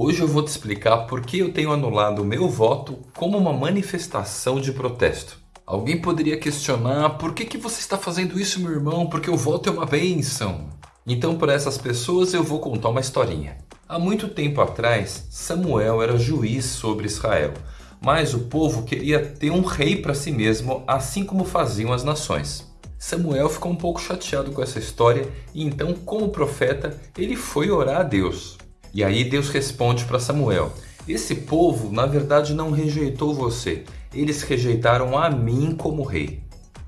Hoje eu vou te explicar por que eu tenho anulado o meu voto como uma manifestação de protesto. Alguém poderia questionar por que, que você está fazendo isso meu irmão, porque o voto é uma bênção. Então para essas pessoas eu vou contar uma historinha. Há muito tempo atrás, Samuel era juiz sobre Israel, mas o povo queria ter um rei para si mesmo, assim como faziam as nações. Samuel ficou um pouco chateado com essa história e então, como profeta, ele foi orar a Deus. E aí Deus responde para Samuel, esse povo na verdade não rejeitou você, eles rejeitaram a mim como rei.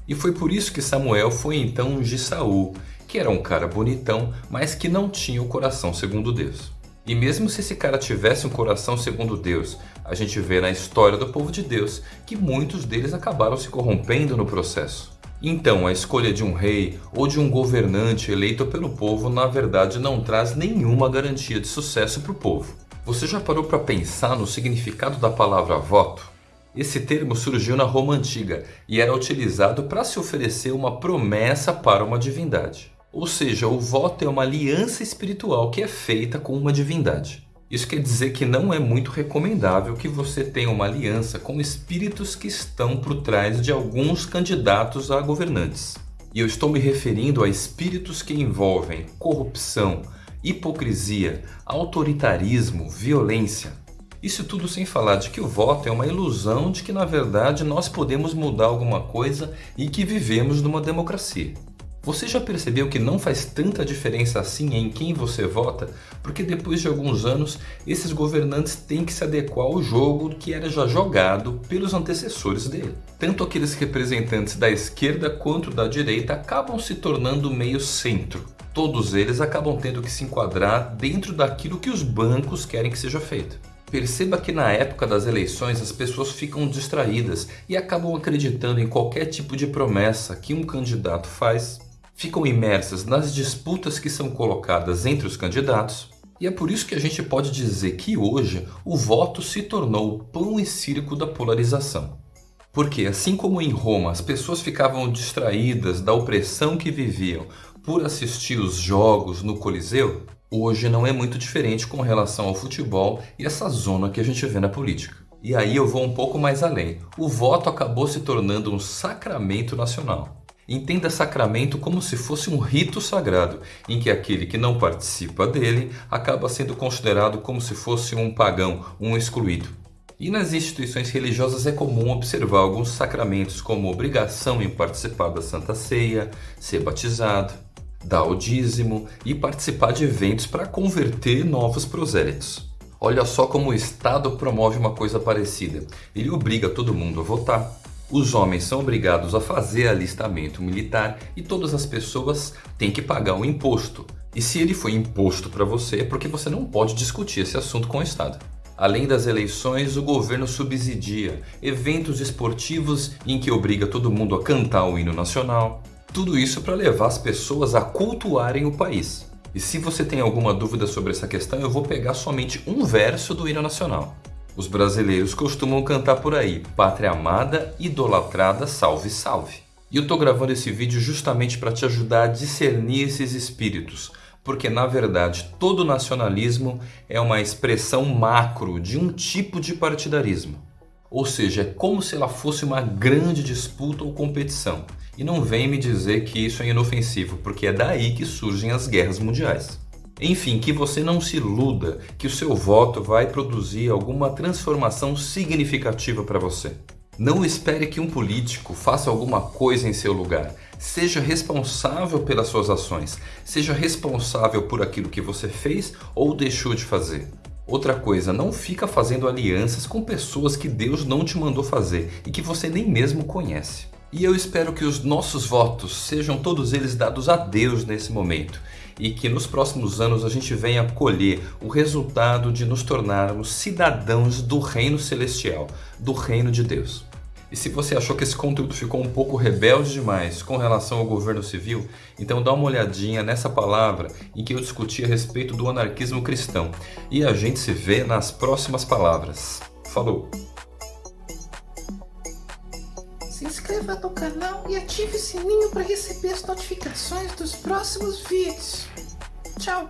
E foi por isso que Samuel foi então ungir Saul, que era um cara bonitão, mas que não tinha o coração segundo Deus. E mesmo se esse cara tivesse um coração segundo Deus, a gente vê na história do povo de Deus que muitos deles acabaram se corrompendo no processo. Então, a escolha de um rei ou de um governante eleito pelo povo na verdade não traz nenhuma garantia de sucesso para o povo. Você já parou para pensar no significado da palavra voto? Esse termo surgiu na Roma Antiga e era utilizado para se oferecer uma promessa para uma divindade. Ou seja, o voto é uma aliança espiritual que é feita com uma divindade. Isso quer dizer que não é muito recomendável que você tenha uma aliança com espíritos que estão por trás de alguns candidatos a governantes. E eu estou me referindo a espíritos que envolvem corrupção, hipocrisia, autoritarismo, violência. Isso tudo sem falar de que o voto é uma ilusão de que na verdade nós podemos mudar alguma coisa e que vivemos numa democracia. Você já percebeu que não faz tanta diferença assim em quem você vota? Porque depois de alguns anos, esses governantes têm que se adequar ao jogo que era já jogado pelos antecessores dele. Tanto aqueles representantes da esquerda quanto da direita acabam se tornando meio centro. Todos eles acabam tendo que se enquadrar dentro daquilo que os bancos querem que seja feito. Perceba que na época das eleições as pessoas ficam distraídas e acabam acreditando em qualquer tipo de promessa que um candidato faz ficam imersas nas disputas que são colocadas entre os candidatos, e é por isso que a gente pode dizer que hoje o voto se tornou o pão e circo da polarização. Porque assim como em Roma as pessoas ficavam distraídas da opressão que viviam por assistir os jogos no Coliseu, hoje não é muito diferente com relação ao futebol e essa zona que a gente vê na política. E aí eu vou um pouco mais além. O voto acabou se tornando um sacramento nacional. Entenda sacramento como se fosse um rito sagrado, em que aquele que não participa dele acaba sendo considerado como se fosse um pagão, um excluído. E nas instituições religiosas é comum observar alguns sacramentos como obrigação em participar da Santa Ceia, ser batizado, dar o dízimo e participar de eventos para converter novos prosélitos. Olha só como o Estado promove uma coisa parecida. Ele obriga todo mundo a votar, os homens são obrigados a fazer alistamento militar e todas as pessoas têm que pagar um imposto. E se ele foi imposto para você é porque você não pode discutir esse assunto com o Estado. Além das eleições, o governo subsidia eventos esportivos em que obriga todo mundo a cantar o hino nacional. Tudo isso para levar as pessoas a cultuarem o país. E se você tem alguma dúvida sobre essa questão, eu vou pegar somente um verso do hino nacional. Os brasileiros costumam cantar por aí, Pátria amada, idolatrada, salve, salve. E eu tô gravando esse vídeo justamente para te ajudar a discernir esses espíritos, porque na verdade todo nacionalismo é uma expressão macro de um tipo de partidarismo. Ou seja, é como se ela fosse uma grande disputa ou competição. E não vem me dizer que isso é inofensivo, porque é daí que surgem as guerras mundiais. Enfim, que você não se iluda que o seu voto vai produzir alguma transformação significativa para você. Não espere que um político faça alguma coisa em seu lugar. Seja responsável pelas suas ações. Seja responsável por aquilo que você fez ou deixou de fazer. Outra coisa, não fica fazendo alianças com pessoas que Deus não te mandou fazer e que você nem mesmo conhece. E eu espero que os nossos votos sejam todos eles dados a Deus nesse momento e que nos próximos anos a gente venha colher o resultado de nos tornarmos cidadãos do reino celestial, do reino de Deus. E se você achou que esse conteúdo ficou um pouco rebelde demais com relação ao governo civil, então dá uma olhadinha nessa palavra em que eu discuti a respeito do anarquismo cristão. E a gente se vê nas próximas palavras. Falou! Inscreva no canal e ative o sininho para receber as notificações dos próximos vídeos. Tchau!